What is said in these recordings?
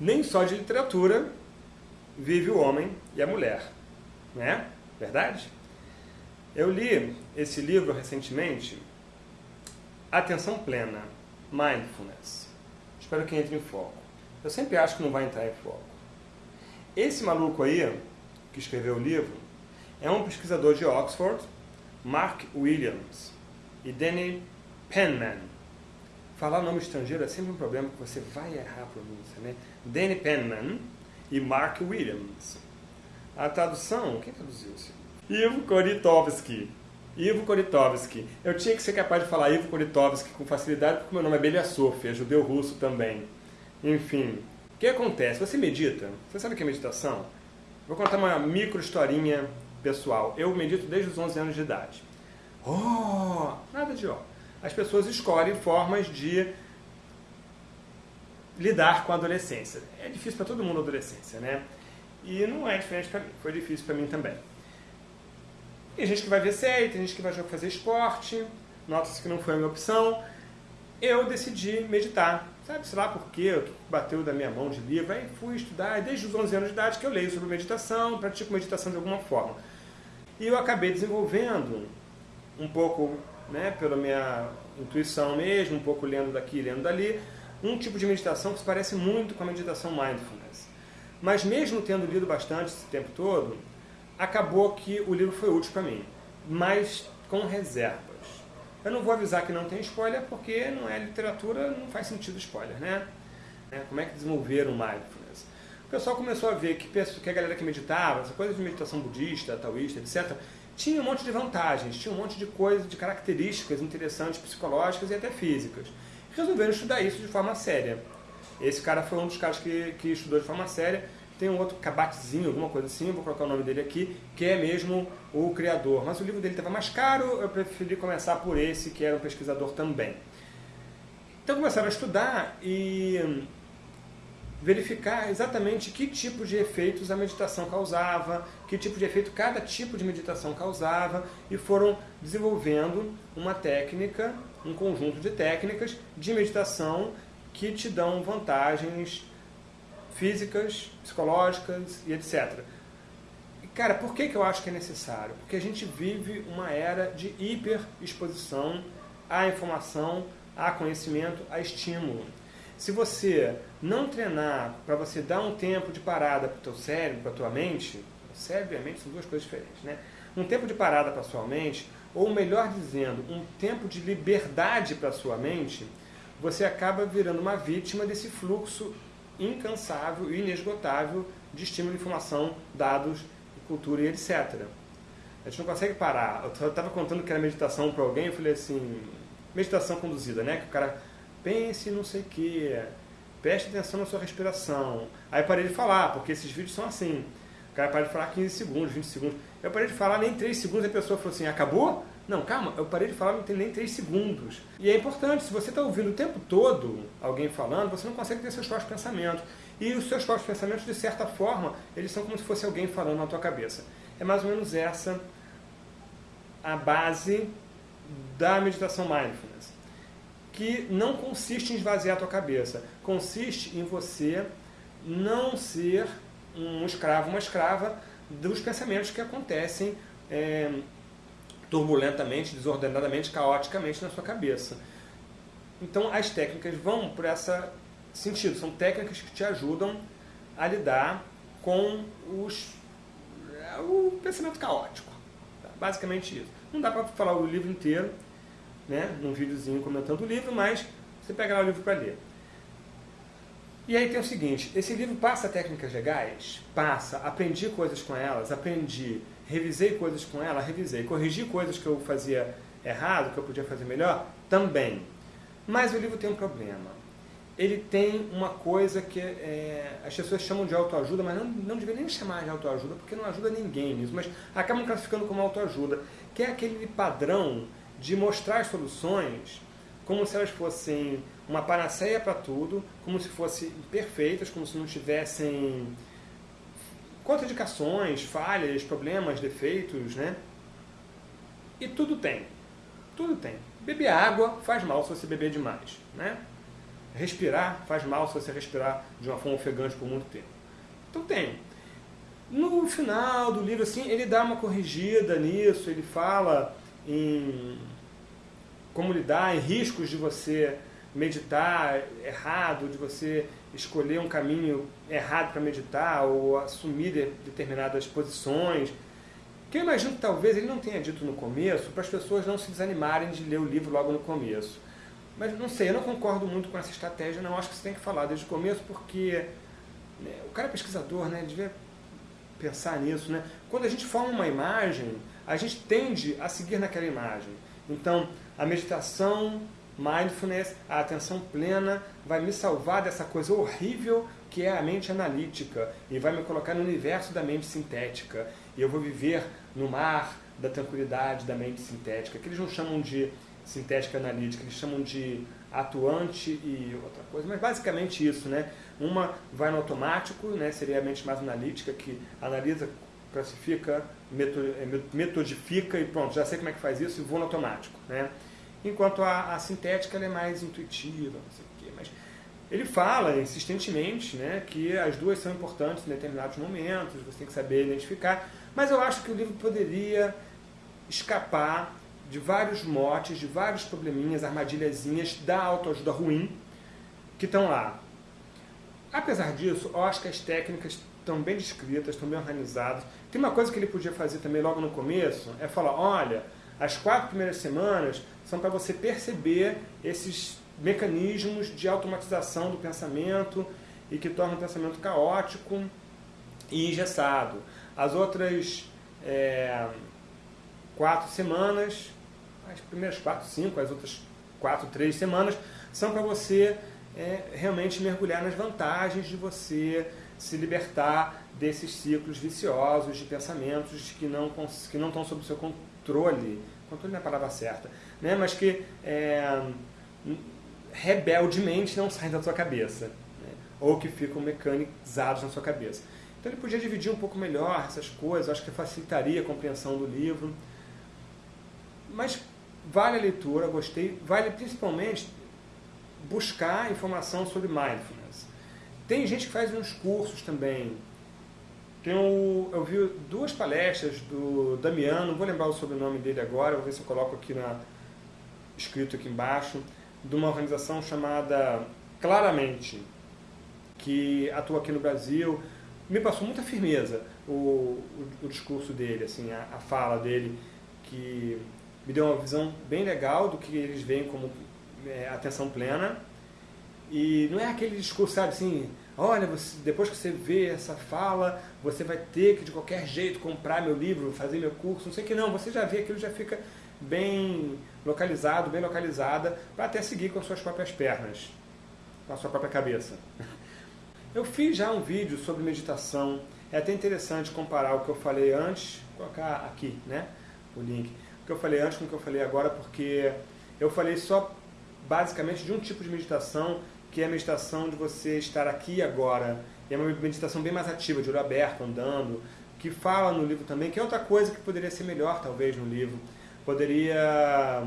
nem só de literatura vive o homem e a mulher, né? Verdade? Eu li esse livro recentemente, Atenção Plena, Mindfulness. Espero que entre em foco. Eu sempre acho que não vai entrar em foco. Esse maluco aí, que escreveu o livro, é um pesquisador de Oxford, Mark Williams, e Danny Penman. Falar nome estrangeiro é sempre um problema, porque você vai errar a pronúncia, né? Danny Penman e Mark Williams. A tradução, quem traduziu isso? Ivo Koritovsky. Ivo Koritovsky. Eu tinha que ser capaz de falar Ivo Koritovsky com facilidade, porque meu nome é Beliassof, é judeu russo também. Enfim, o que acontece? Você medita? Você sabe o que é meditação? Vou contar uma micro historinha pessoal. Eu medito desde os 11 anos de idade. Oh, nada de ó. As pessoas escolhem formas de lidar com a adolescência. É difícil para todo mundo a adolescência, né? E não é diferente para mim. Foi difícil para mim também. Tem gente que vai ver série, tem gente que vai fazer esporte. Nota-se que não foi a minha opção. Eu decidi meditar. Sabe, sei lá por quê, bateu da minha mão de livro. Aí fui estudar. Desde os 11 anos de idade que eu leio sobre meditação, pratico meditação de alguma forma. E eu acabei desenvolvendo um pouco, né, pela minha intuição mesmo, um pouco lendo daqui, lendo dali, um tipo de meditação que se parece muito com a meditação mindfulness. Mas mesmo tendo lido bastante esse tempo todo, acabou que o livro foi útil para mim, mas com reservas. Eu não vou avisar que não tem spoiler, porque não é literatura, não faz sentido spoiler, né? É, como é que desenvolveram mindfulness? O pessoal começou a ver que, que a galera que meditava, essa coisa de meditação budista, taoísta, etc., tinha um monte de vantagens, tinha um monte de coisas, de características interessantes, psicológicas e até físicas. Resolveram estudar isso de forma séria. Esse cara foi um dos caras que, que estudou de forma séria. Tem um outro Kabat-Zinn, alguma coisa assim, vou colocar o nome dele aqui, que é mesmo o criador. Mas o livro dele estava mais caro, eu preferi começar por esse, que era um pesquisador também. Então começaram a estudar e verificar exatamente que tipo de efeitos a meditação causava, que tipo de efeito cada tipo de meditação causava, e foram desenvolvendo uma técnica, um conjunto de técnicas de meditação que te dão vantagens físicas, psicológicas e etc. E, cara, por que, que eu acho que é necessário? Porque a gente vive uma era de hiperexposição à informação, a conhecimento, a estímulo. Se você não treinar para você dar um tempo de parada para o teu cérebro, para a tua mente, cérebro e a mente são duas coisas diferentes, né? Um tempo de parada para a sua mente, ou melhor dizendo, um tempo de liberdade para a sua mente, você acaba virando uma vítima desse fluxo incansável e inesgotável de estímulo, informação, dados, cultura e etc. A gente não consegue parar. Eu estava contando que era meditação para alguém, eu falei assim, meditação conduzida, né? Que o cara pense não sei o que, preste atenção na sua respiração. Aí parei de falar, porque esses vídeos são assim. O cara parei de falar 15 segundos, 20 segundos. Eu parei de falar nem 3 segundos, a pessoa falou assim, acabou? Não, calma, eu parei de falar não tem nem 3 segundos. E é importante, se você está ouvindo o tempo todo alguém falando, você não consegue ter seus próprios pensamentos. E os seus próprios pensamentos, de certa forma, eles são como se fosse alguém falando na tua cabeça. É mais ou menos essa a base da meditação mindfulness que não consiste em esvaziar a tua cabeça, consiste em você não ser um escravo, uma escrava dos pensamentos que acontecem é, turbulentamente, desordenadamente, caoticamente na sua cabeça. Então as técnicas vão por esse sentido, são técnicas que te ajudam a lidar com os, o pensamento caótico. Basicamente isso. Não dá para falar o livro inteiro, né, num videozinho comentando o livro, mas você pega lá o livro para ler. E aí tem o seguinte, esse livro passa técnicas legais? Passa. Aprendi coisas com elas, aprendi. Revisei coisas com ela, revisei. Corrigi coisas que eu fazia errado, que eu podia fazer melhor? Também. Mas o livro tem um problema. Ele tem uma coisa que é, as pessoas chamam de autoajuda, mas não, não deveria nem chamar de autoajuda, porque não ajuda ninguém nisso, mas acabam classificando como autoajuda, que é aquele padrão de mostrar soluções como se elas fossem uma panaceia para tudo, como se fossem perfeitas, como se não tivessem contradicações, falhas, problemas, defeitos, né? E tudo tem. Tudo tem. Beber água faz mal se você beber demais, né? respirar faz mal se você respirar de uma forma ofegante por muito tempo. Então tem. No final do livro, assim, ele dá uma corrigida nisso, ele fala em como lidar, em riscos de você meditar errado, de você escolher um caminho errado para meditar ou assumir de, determinadas posições. Que eu imagino que talvez ele não tenha dito no começo para as pessoas não se desanimarem de ler o livro logo no começo. Mas não sei, eu não concordo muito com essa estratégia, não. Acho que você tem que falar desde o começo porque né, o cara é pesquisador, né? Devia pensar nisso, né? Quando a gente forma uma imagem, a gente tende a seguir naquela imagem. Então, a meditação, mindfulness, a atenção plena, vai me salvar dessa coisa horrível que é a mente analítica e vai me colocar no universo da mente sintética. E eu vou viver no mar da tranquilidade da mente sintética, que eles não chamam de sintética analítica, eles chamam de atuante e outra coisa, mas basicamente isso, né? Uma vai no automático, né? seria a mente mais analítica, que analisa, classifica, é, metodifica e pronto, já sei como é que faz isso e vou no automático, né? Enquanto a, a sintética é mais intuitiva, não sei o quê, mas ele fala insistentemente né, que as duas são importantes em determinados momentos, você tem que saber identificar, mas eu acho que o livro poderia escapar de vários motes, de vários probleminhas, armadilhazinhas da autoajuda ruim que estão lá. Apesar disso, eu acho que as técnicas estão bem descritas, estão bem organizadas. Tem uma coisa que ele podia fazer também logo no começo, é falar, olha, as quatro primeiras semanas são para você perceber esses mecanismos de automatização do pensamento e que tornam o pensamento caótico e engessado. As outras é, quatro semanas, as primeiras quatro, cinco, as outras quatro, três semanas, são para você é, realmente mergulhar nas vantagens de você se libertar desses ciclos viciosos de pensamentos que não, que não estão sob o seu controle. Controle não é a palavra certa, né? mas que é, rebeldemente não saem da sua cabeça. Né? Ou que ficam mecanizados na sua cabeça. Então ele podia dividir um pouco melhor essas coisas, acho que facilitaria a compreensão do livro. Mas vale a leitura, gostei. Vale principalmente buscar informação sobre mindfulness. Tem gente que faz uns cursos também. Tem o, eu vi duas palestras do Damiano, vou lembrar o sobrenome dele agora, vou ver se eu coloco aqui na, escrito aqui embaixo, de uma organização chamada Claramente, que atua aqui no Brasil. Me passou muita firmeza o, o, o discurso dele, assim, a, a fala dele, que me deu uma visão bem legal do que eles veem como é, atenção plena. E não é aquele discurso, sabe, assim, olha, você, depois que você vê essa fala, você vai ter que de qualquer jeito comprar meu livro, fazer meu curso, não sei o que não, você já vê aquilo, já fica bem localizado, bem localizada, para até seguir com as suas próprias pernas, com a sua própria cabeça. Eu fiz já um vídeo sobre meditação, é até interessante comparar o que eu falei antes, colocar aqui, né, o link, que eu falei antes com o que eu falei agora, porque eu falei só basicamente de um tipo de meditação, que é a meditação de você estar aqui agora, e é uma meditação bem mais ativa, de olho aberto, andando, que fala no livro também, que é outra coisa que poderia ser melhor talvez no livro, poderia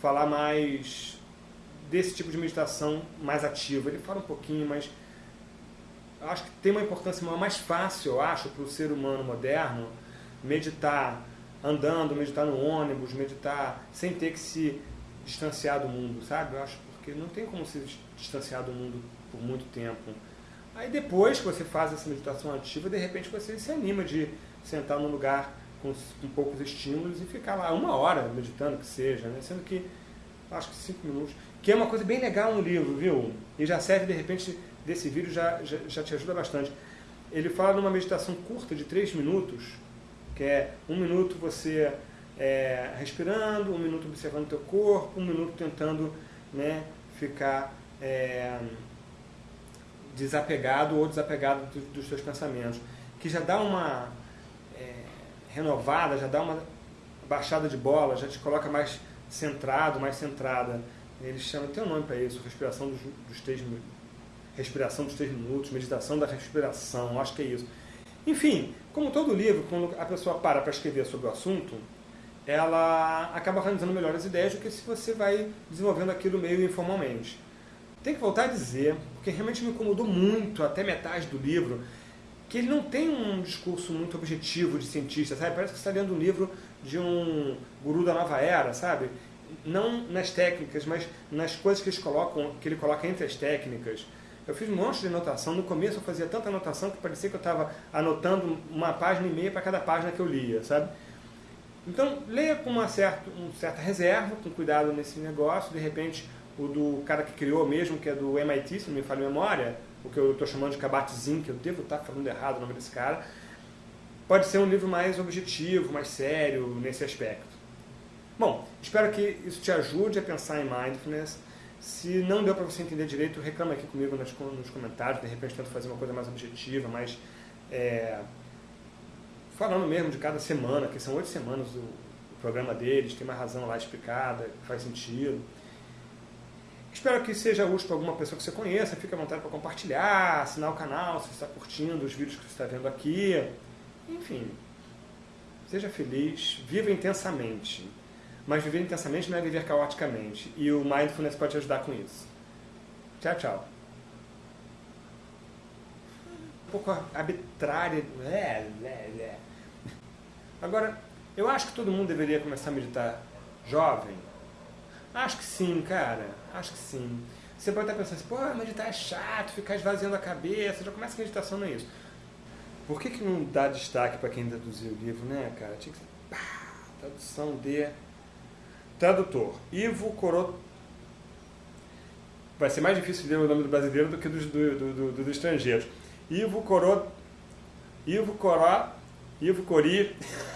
falar mais desse tipo de meditação mais ativa. Ele fala um pouquinho, mas acho que tem uma importância mais fácil, eu acho, para o ser humano moderno meditar andando, meditar no ônibus, meditar sem ter que se distanciar do mundo, sabe? Eu acho porque não tem como se distanciar do mundo por muito tempo. Aí depois que você faz essa meditação ativa, de repente você se anima de sentar num lugar com, com poucos estímulos e ficar lá uma hora meditando, que seja, né? sendo que acho que cinco minutos, que é uma coisa bem legal no livro, viu? E já serve, de repente, desse vídeo já, já, já te ajuda bastante. Ele fala numa meditação curta de três minutos, que é um minuto você é, respirando, um minuto observando o teu corpo, um minuto tentando né, ficar é, desapegado ou desapegado dos, dos seus pensamentos, que já dá uma renovada, já dá uma baixada de bola, já te coloca mais centrado, mais centrada. Eles chamam, tem um nome para isso, respiração dos, dos três respiração dos três minutos, meditação da respiração, acho que é isso. Enfim, como todo livro, quando a pessoa para para escrever sobre o assunto, ela acaba organizando melhor as ideias do que se você vai desenvolvendo aquilo meio informalmente. tem que voltar a dizer, porque realmente me incomodou muito, até metade do livro, que ele não tem um discurso muito objetivo de cientista, sabe? Parece que você está lendo um livro de um guru da nova era, sabe? Não nas técnicas, mas nas coisas que, eles colocam, que ele coloca entre as técnicas. Eu fiz um monte de anotação. No começo eu fazia tanta anotação que parecia que eu estava anotando uma página e meia para cada página que eu lia, sabe? Então, leia com uma certa, uma certa reserva, com cuidado nesse negócio. De repente, o do cara que criou mesmo, que é do MIT, se não me falha memória, o que eu estou chamando de Kabat-Zinn, que eu devo estar falando errado o nome desse cara, pode ser um livro mais objetivo, mais sério nesse aspecto. Bom, espero que isso te ajude a pensar em mindfulness. Se não deu para você entender direito, reclama aqui comigo nos, nos comentários, de repente tento fazer uma coisa mais objetiva, mais é, falando mesmo de cada semana, que são oito semanas o, o programa deles, tem uma razão lá explicada, faz sentido. Espero que seja útil para alguma pessoa que você conheça. Fique à vontade para compartilhar, assinar o canal se está curtindo os vídeos que você está vendo aqui. Enfim, seja feliz, viva intensamente. Mas viver intensamente não é viver caoticamente. E o Mindfulness pode te ajudar com isso. Tchau, tchau. Um pouco arbitrária. É, é, é. Agora, eu acho que todo mundo deveria começar a meditar jovem. Acho que sim, cara. Acho que sim. Você pode estar pensando assim, pô, meditar é chato, ficar esvaziando a cabeça. Já começa a meditação, não é isso. Por que, que não dá destaque para quem traduziu o livro, né, cara? Tinha que ser pá, tradução de Tradutor, Ivo Corot... Vai ser mais difícil ler o nome do brasileiro do que do, do, do, do, do estrangeiro. Ivo Corot... Ivo Coró... Ivo Cori...